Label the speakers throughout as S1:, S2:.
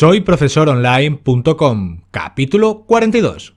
S1: Soy profesoronline.com, capítulo 42.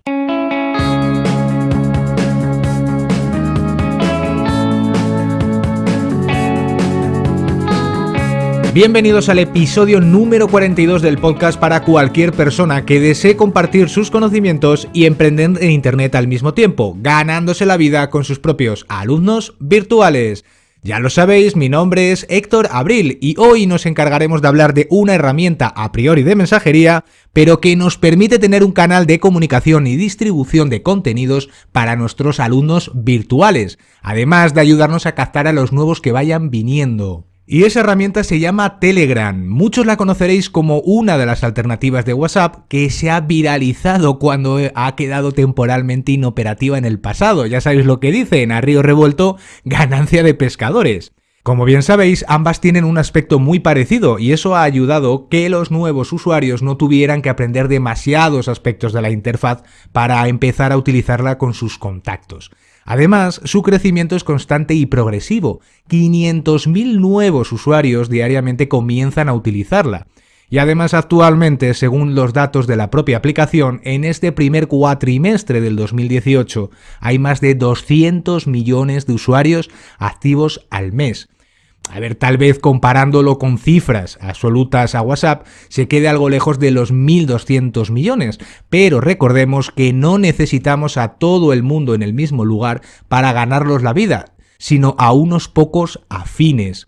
S1: Bienvenidos al episodio número 42 del podcast para cualquier persona que desee compartir sus conocimientos y emprender en Internet al mismo tiempo, ganándose la vida con sus propios alumnos virtuales. Ya lo sabéis, mi nombre es Héctor Abril y hoy nos encargaremos de hablar de una herramienta a priori de mensajería, pero que nos permite tener un canal de comunicación y distribución de contenidos para nuestros alumnos virtuales, además de ayudarnos a captar a los nuevos que vayan viniendo. Y esa herramienta se llama Telegram. Muchos la conoceréis como una de las alternativas de WhatsApp que se ha viralizado cuando ha quedado temporalmente inoperativa en el pasado. Ya sabéis lo que dicen, a río revuelto, ganancia de pescadores. Como bien sabéis, ambas tienen un aspecto muy parecido y eso ha ayudado que los nuevos usuarios no tuvieran que aprender demasiados aspectos de la interfaz para empezar a utilizarla con sus contactos. Además, su crecimiento es constante y progresivo. 500.000 nuevos usuarios diariamente comienzan a utilizarla. Y además actualmente, según los datos de la propia aplicación, en este primer cuatrimestre del 2018 hay más de 200 millones de usuarios activos al mes. A ver, tal vez comparándolo con cifras absolutas a WhatsApp, se quede algo lejos de los 1.200 millones, pero recordemos que no necesitamos a todo el mundo en el mismo lugar para ganarlos la vida, sino a unos pocos afines.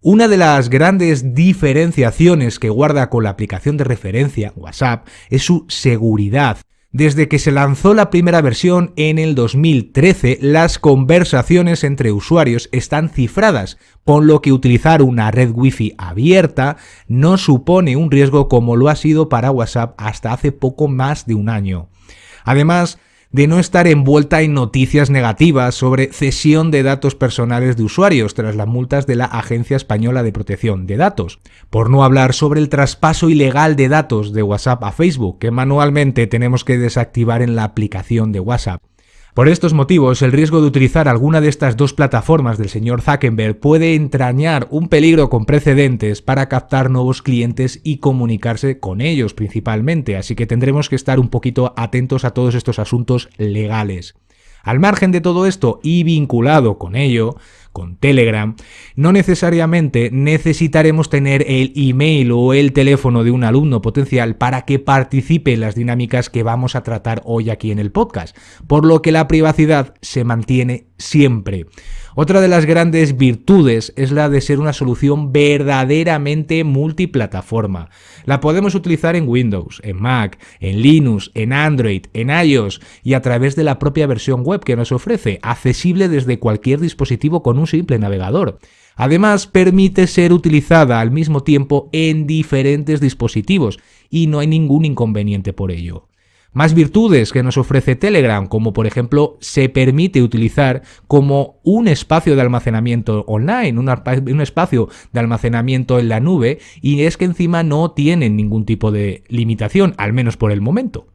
S1: Una de las grandes diferenciaciones que guarda con la aplicación de referencia WhatsApp es su seguridad. Desde que se lanzó la primera versión en el 2013, las conversaciones entre usuarios están cifradas, por lo que utilizar una red Wi-Fi abierta no supone un riesgo como lo ha sido para WhatsApp hasta hace poco más de un año. Además, de no estar envuelta en noticias negativas sobre cesión de datos personales de usuarios tras las multas de la Agencia Española de Protección de Datos, por no hablar sobre el traspaso ilegal de datos de WhatsApp a Facebook que manualmente tenemos que desactivar en la aplicación de WhatsApp. Por estos motivos, el riesgo de utilizar alguna de estas dos plataformas del señor Zuckerberg puede entrañar un peligro con precedentes para captar nuevos clientes y comunicarse con ellos principalmente, así que tendremos que estar un poquito atentos a todos estos asuntos legales. Al margen de todo esto y vinculado con ello, con Telegram, no necesariamente necesitaremos tener el email o el teléfono de un alumno potencial para que participe en las dinámicas que vamos a tratar hoy aquí en el podcast, por lo que la privacidad se mantiene siempre. Otra de las grandes virtudes es la de ser una solución verdaderamente multiplataforma. La podemos utilizar en Windows, en Mac, en Linux, en Android, en iOS y a través de la propia versión web que nos ofrece, accesible desde cualquier dispositivo con un simple navegador. Además, permite ser utilizada al mismo tiempo en diferentes dispositivos y no hay ningún inconveniente por ello. Más virtudes que nos ofrece Telegram, como por ejemplo se permite utilizar como un espacio de almacenamiento online, un espacio de almacenamiento en la nube, y es que encima no tienen ningún tipo de limitación, al menos por el momento.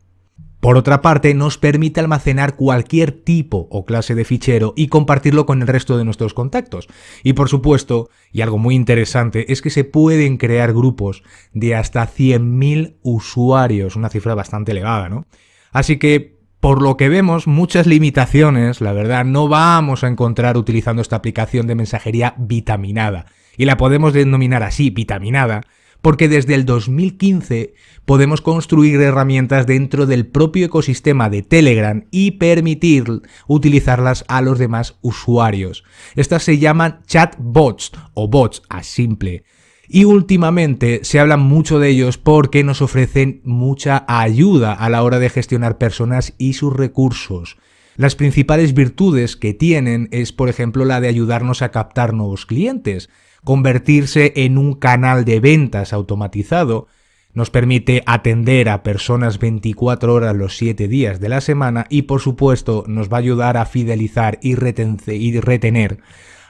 S1: Por otra parte, nos permite almacenar cualquier tipo o clase de fichero y compartirlo con el resto de nuestros contactos. Y por supuesto, y algo muy interesante, es que se pueden crear grupos de hasta 100.000 usuarios, una cifra bastante elevada, ¿no? Así que, por lo que vemos, muchas limitaciones, la verdad, no vamos a encontrar utilizando esta aplicación de mensajería vitaminada. Y la podemos denominar así, vitaminada, porque desde el 2015 podemos construir herramientas dentro del propio ecosistema de Telegram y permitir utilizarlas a los demás usuarios. Estas se llaman chatbots o bots a simple. Y últimamente se habla mucho de ellos porque nos ofrecen mucha ayuda a la hora de gestionar personas y sus recursos. Las principales virtudes que tienen es, por ejemplo, la de ayudarnos a captar nuevos clientes, convertirse en un canal de ventas automatizado, nos permite atender a personas 24 horas los 7 días de la semana y por supuesto nos va a ayudar a fidelizar y, retener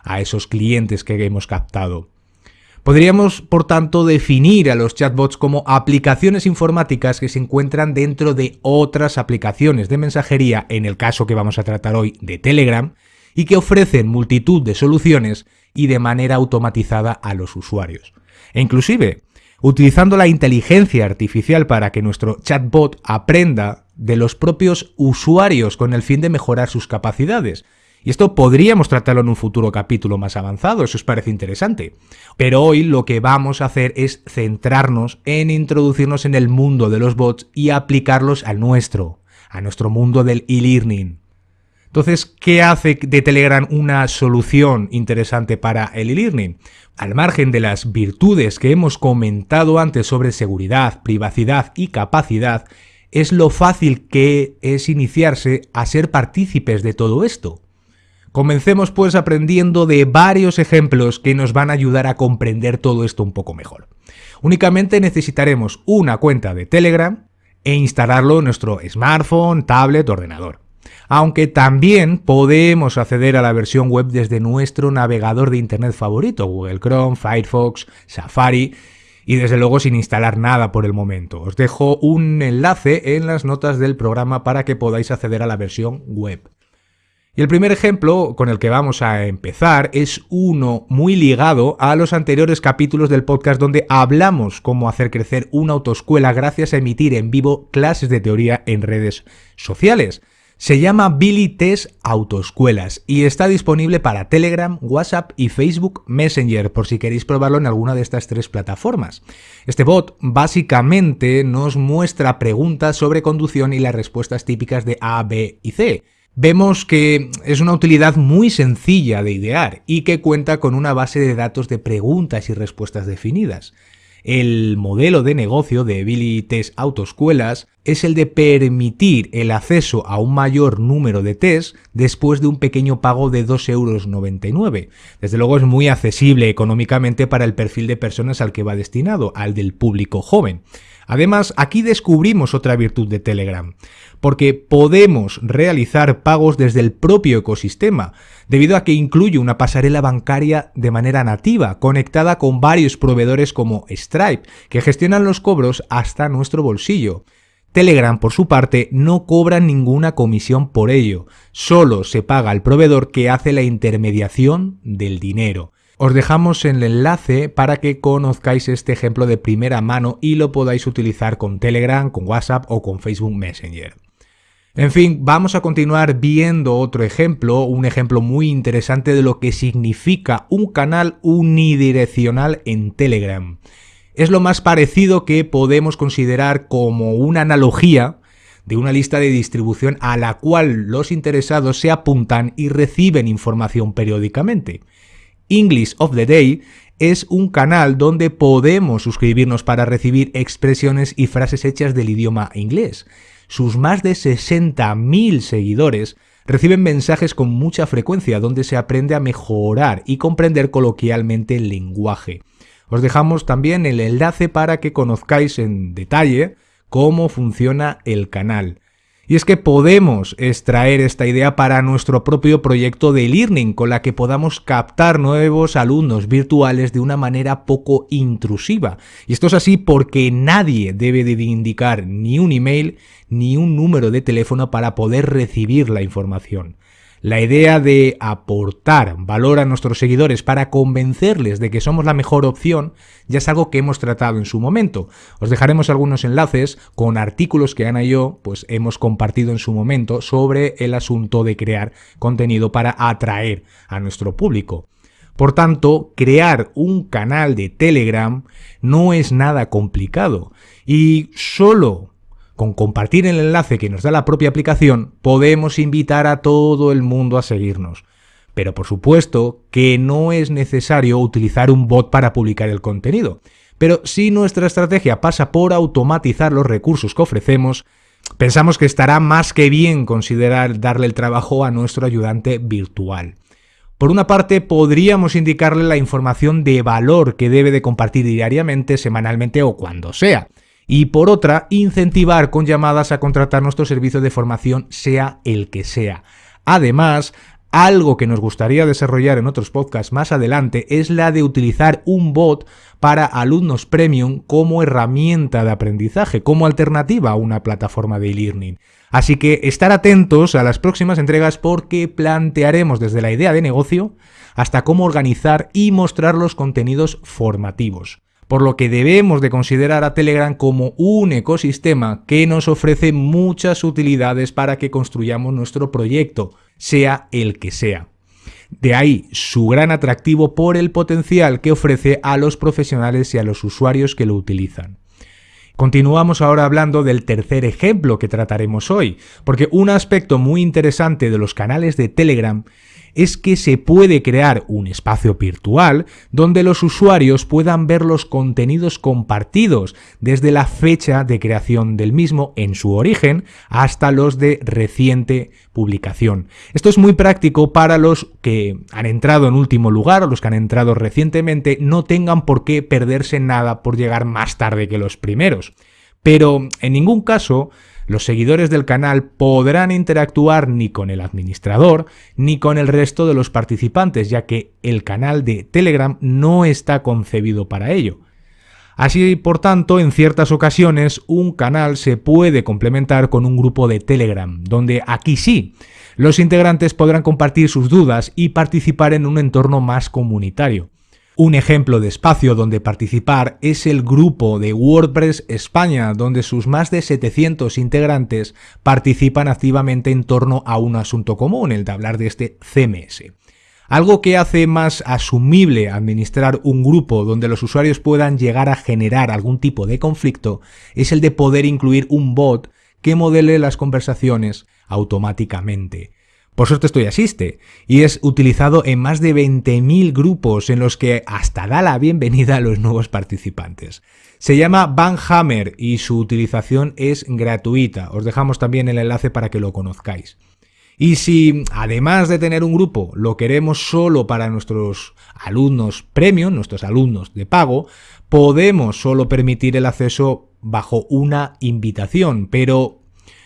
S1: a esos clientes que hemos captado. Podríamos, por tanto, definir a los chatbots como aplicaciones informáticas que se encuentran dentro de otras aplicaciones de mensajería, en el caso que vamos a tratar hoy de Telegram, y que ofrecen multitud de soluciones y de manera automatizada a los usuarios. E inclusive, utilizando la inteligencia artificial para que nuestro chatbot aprenda de los propios usuarios con el fin de mejorar sus capacidades. Y esto podríamos tratarlo en un futuro capítulo más avanzado, eso os parece interesante. Pero hoy lo que vamos a hacer es centrarnos en introducirnos en el mundo de los bots y aplicarlos al nuestro, a nuestro mundo del e-learning. Entonces, ¿qué hace de Telegram una solución interesante para el e-learning? Al margen de las virtudes que hemos comentado antes sobre seguridad, privacidad y capacidad, es lo fácil que es iniciarse a ser partícipes de todo esto. Comencemos pues aprendiendo de varios ejemplos que nos van a ayudar a comprender todo esto un poco mejor. Únicamente necesitaremos una cuenta de Telegram e instalarlo en nuestro smartphone, tablet, ordenador aunque también podemos acceder a la versión web desde nuestro navegador de Internet favorito, Google Chrome, Firefox, Safari, y desde luego sin instalar nada por el momento. Os dejo un enlace en las notas del programa para que podáis acceder a la versión web. Y el primer ejemplo con el que vamos a empezar es uno muy ligado a los anteriores capítulos del podcast donde hablamos cómo hacer crecer una autoescuela gracias a emitir en vivo clases de teoría en redes sociales. Se llama Billy Test Autoescuelas y está disponible para Telegram, WhatsApp y Facebook Messenger por si queréis probarlo en alguna de estas tres plataformas. Este bot básicamente nos muestra preguntas sobre conducción y las respuestas típicas de A, B y C. Vemos que es una utilidad muy sencilla de idear y que cuenta con una base de datos de preguntas y respuestas definidas. El modelo de negocio de Billy Test Autoescuelas es el de permitir el acceso a un mayor número de test después de un pequeño pago de 2,99 euros. Desde luego es muy accesible económicamente para el perfil de personas al que va destinado, al del público joven. Además, aquí descubrimos otra virtud de Telegram, porque podemos realizar pagos desde el propio ecosistema, debido a que incluye una pasarela bancaria de manera nativa, conectada con varios proveedores como Stripe, que gestionan los cobros hasta nuestro bolsillo. Telegram, por su parte, no cobra ninguna comisión por ello, solo se paga al proveedor que hace la intermediación del dinero. Os dejamos el enlace para que conozcáis este ejemplo de primera mano y lo podáis utilizar con Telegram, con WhatsApp o con Facebook Messenger. En fin, vamos a continuar viendo otro ejemplo, un ejemplo muy interesante de lo que significa un canal unidireccional en Telegram. Es lo más parecido que podemos considerar como una analogía de una lista de distribución a la cual los interesados se apuntan y reciben información periódicamente. English of the Day es un canal donde podemos suscribirnos para recibir expresiones y frases hechas del idioma inglés sus más de 60.000 seguidores reciben mensajes con mucha frecuencia donde se aprende a mejorar y comprender coloquialmente el lenguaje. Os dejamos también el enlace para que conozcáis en detalle cómo funciona el canal. Y es que podemos extraer esta idea para nuestro propio proyecto de learning con la que podamos captar nuevos alumnos virtuales de una manera poco intrusiva. Y esto es así porque nadie debe de indicar ni un email ni un número de teléfono para poder recibir la información. La idea de aportar valor a nuestros seguidores para convencerles de que somos la mejor opción ya es algo que hemos tratado en su momento. Os dejaremos algunos enlaces con artículos que Ana y yo pues, hemos compartido en su momento sobre el asunto de crear contenido para atraer a nuestro público. Por tanto, crear un canal de Telegram no es nada complicado y solo con compartir el enlace que nos da la propia aplicación, podemos invitar a todo el mundo a seguirnos. Pero por supuesto que no es necesario utilizar un bot para publicar el contenido. Pero si nuestra estrategia pasa por automatizar los recursos que ofrecemos, pensamos que estará más que bien considerar darle el trabajo a nuestro ayudante virtual. Por una parte, podríamos indicarle la información de valor que debe de compartir diariamente, semanalmente o cuando sea y por otra, incentivar con llamadas a contratar nuestro servicio de formación sea el que sea. Además, algo que nos gustaría desarrollar en otros podcasts más adelante es la de utilizar un bot para alumnos premium como herramienta de aprendizaje, como alternativa a una plataforma de e-learning. Así que estar atentos a las próximas entregas porque plantearemos desde la idea de negocio hasta cómo organizar y mostrar los contenidos formativos. Por lo que debemos de considerar a Telegram como un ecosistema que nos ofrece muchas utilidades para que construyamos nuestro proyecto, sea el que sea. De ahí su gran atractivo por el potencial que ofrece a los profesionales y a los usuarios que lo utilizan. Continuamos ahora hablando del tercer ejemplo que trataremos hoy, porque un aspecto muy interesante de los canales de Telegram es que se puede crear un espacio virtual donde los usuarios puedan ver los contenidos compartidos desde la fecha de creación del mismo en su origen hasta los de reciente publicación. Esto es muy práctico para los que han entrado en último lugar o los que han entrado recientemente no tengan por qué perderse nada por llegar más tarde que los primeros. Pero en ningún caso los seguidores del canal podrán interactuar ni con el administrador ni con el resto de los participantes, ya que el canal de Telegram no está concebido para ello. Así, por tanto, en ciertas ocasiones un canal se puede complementar con un grupo de Telegram, donde aquí sí, los integrantes podrán compartir sus dudas y participar en un entorno más comunitario. Un ejemplo de espacio donde participar es el grupo de WordPress España, donde sus más de 700 integrantes participan activamente en torno a un asunto común, el de hablar de este CMS. Algo que hace más asumible administrar un grupo donde los usuarios puedan llegar a generar algún tipo de conflicto es el de poder incluir un bot que modele las conversaciones automáticamente. Por suerte esto ya existe y es utilizado en más de 20.000 grupos en los que hasta da la bienvenida a los nuevos participantes. Se llama Banhammer y su utilización es gratuita. Os dejamos también el enlace para que lo conozcáis. Y si, además de tener un grupo, lo queremos solo para nuestros alumnos premium, nuestros alumnos de pago, podemos solo permitir el acceso bajo una invitación, pero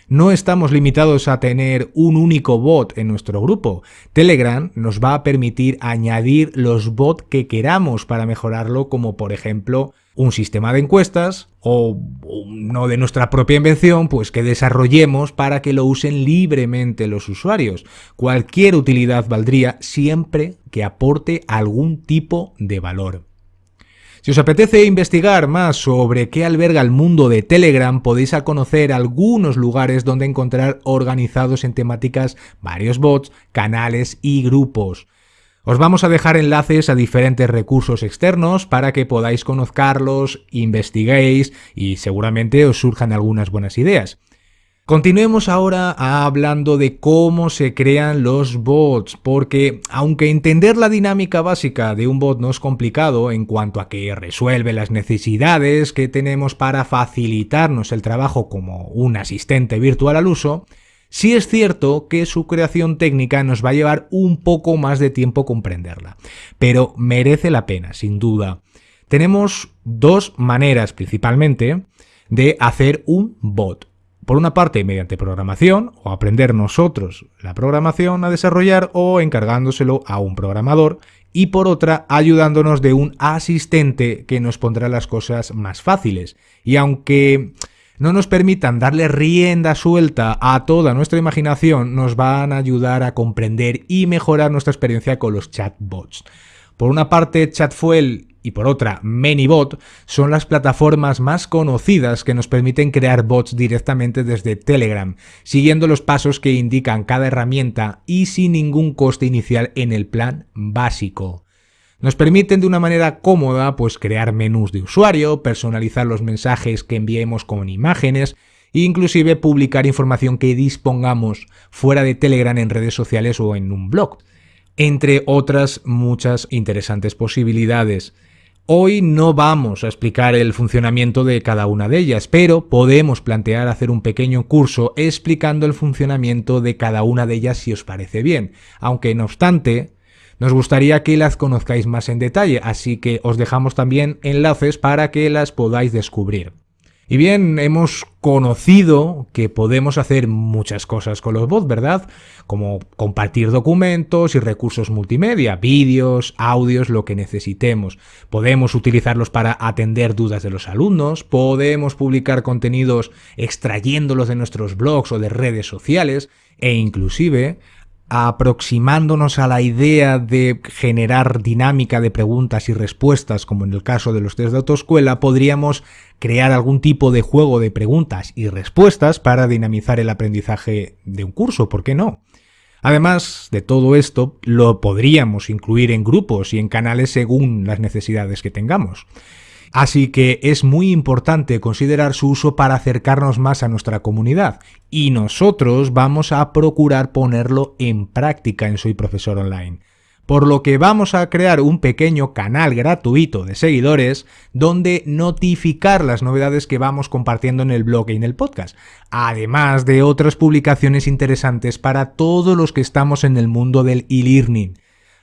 S1: no estamos limitados a tener un único bot en nuestro grupo. Telegram nos va a permitir añadir los bots que queramos para mejorarlo, como por ejemplo un sistema de encuestas o uno de nuestra propia invención, pues que desarrollemos para que lo usen libremente los usuarios. Cualquier utilidad valdría siempre que aporte algún tipo de valor. Si os apetece investigar más sobre qué alberga el mundo de Telegram, podéis conocer algunos lugares donde encontrar organizados en temáticas varios bots, canales y grupos. Os vamos a dejar enlaces a diferentes recursos externos para que podáis conocerlos, investiguéis y seguramente os surjan algunas buenas ideas. Continuemos ahora hablando de cómo se crean los bots, porque aunque entender la dinámica básica de un bot no es complicado en cuanto a que resuelve las necesidades que tenemos para facilitarnos el trabajo como un asistente virtual al uso, sí es cierto que su creación técnica nos va a llevar un poco más de tiempo comprenderla, pero merece la pena, sin duda. Tenemos dos maneras principalmente de hacer un bot. Por una parte, mediante programación, o aprender nosotros la programación a desarrollar o encargándoselo a un programador, y por otra, ayudándonos de un asistente que nos pondrá las cosas más fáciles. Y aunque no nos permitan darle rienda suelta a toda nuestra imaginación, nos van a ayudar a comprender y mejorar nuestra experiencia con los chatbots. Por una parte, Chatfuel y por otra ManyBot son las plataformas más conocidas que nos permiten crear bots directamente desde Telegram, siguiendo los pasos que indican cada herramienta y sin ningún coste inicial en el plan básico. Nos permiten de una manera cómoda pues crear menús de usuario, personalizar los mensajes que enviemos con imágenes e inclusive publicar información que dispongamos fuera de Telegram en redes sociales o en un blog entre otras muchas interesantes posibilidades. Hoy no vamos a explicar el funcionamiento de cada una de ellas, pero podemos plantear hacer un pequeño curso explicando el funcionamiento de cada una de ellas si os parece bien, aunque no obstante, nos gustaría que las conozcáis más en detalle, así que os dejamos también enlaces para que las podáis descubrir. Y bien, hemos conocido que podemos hacer muchas cosas con los bots, ¿verdad? Como compartir documentos y recursos multimedia, vídeos, audios, lo que necesitemos. Podemos utilizarlos para atender dudas de los alumnos, podemos publicar contenidos extrayéndolos de nuestros blogs o de redes sociales e inclusive aproximándonos a la idea de generar dinámica de preguntas y respuestas, como en el caso de los test de autoescuela, podríamos crear algún tipo de juego de preguntas y respuestas para dinamizar el aprendizaje de un curso, ¿por qué no? Además de todo esto, lo podríamos incluir en grupos y en canales según las necesidades que tengamos. Así que es muy importante considerar su uso para acercarnos más a nuestra comunidad y nosotros vamos a procurar ponerlo en práctica en Soy Profesor Online. Por lo que vamos a crear un pequeño canal gratuito de seguidores donde notificar las novedades que vamos compartiendo en el blog y en el podcast, además de otras publicaciones interesantes para todos los que estamos en el mundo del e-learning.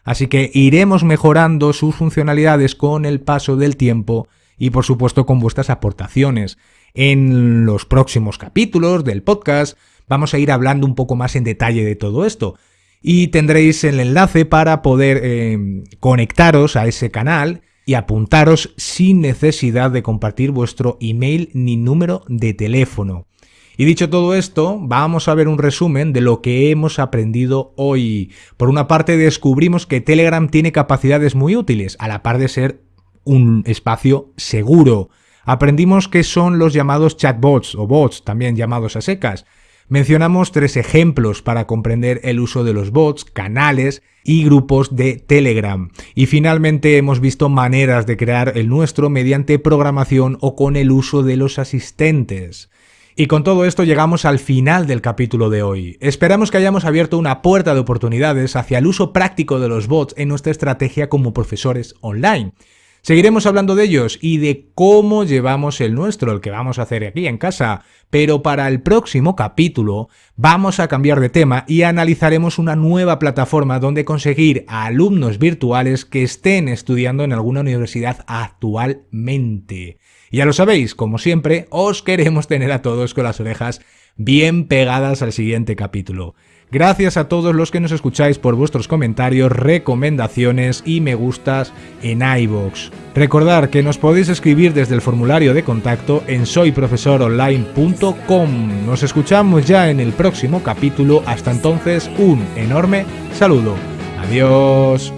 S1: Así que iremos mejorando sus funcionalidades con el paso del tiempo y por supuesto con vuestras aportaciones. En los próximos capítulos del podcast vamos a ir hablando un poco más en detalle de todo esto y tendréis el enlace para poder eh, conectaros a ese canal y apuntaros sin necesidad de compartir vuestro email ni número de teléfono. Y dicho todo esto, vamos a ver un resumen de lo que hemos aprendido hoy. Por una parte descubrimos que Telegram tiene capacidades muy útiles, a la par de ser un espacio seguro. Aprendimos qué son los llamados chatbots o bots, también llamados a secas. Mencionamos tres ejemplos para comprender el uso de los bots, canales y grupos de Telegram. Y finalmente hemos visto maneras de crear el nuestro mediante programación o con el uso de los asistentes. Y con todo esto llegamos al final del capítulo de hoy. Esperamos que hayamos abierto una puerta de oportunidades hacia el uso práctico de los bots en nuestra estrategia como profesores online. Seguiremos hablando de ellos y de cómo llevamos el nuestro, el que vamos a hacer aquí en casa, pero para el próximo capítulo vamos a cambiar de tema y analizaremos una nueva plataforma donde conseguir a alumnos virtuales que estén estudiando en alguna universidad actualmente. Ya lo sabéis, como siempre, os queremos tener a todos con las orejas bien pegadas al siguiente capítulo. Gracias a todos los que nos escucháis por vuestros comentarios, recomendaciones y me gustas en iVoox. Recordad que nos podéis escribir desde el formulario de contacto en soyprofesoronline.com. Nos escuchamos ya en el próximo capítulo. Hasta entonces, un enorme saludo. Adiós.